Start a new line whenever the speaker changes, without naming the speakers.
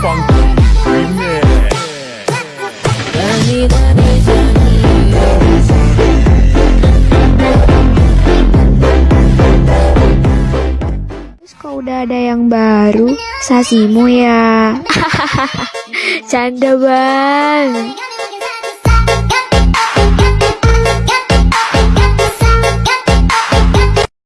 Kau
udah ada yang baru? Sasimu ya. Canda banget.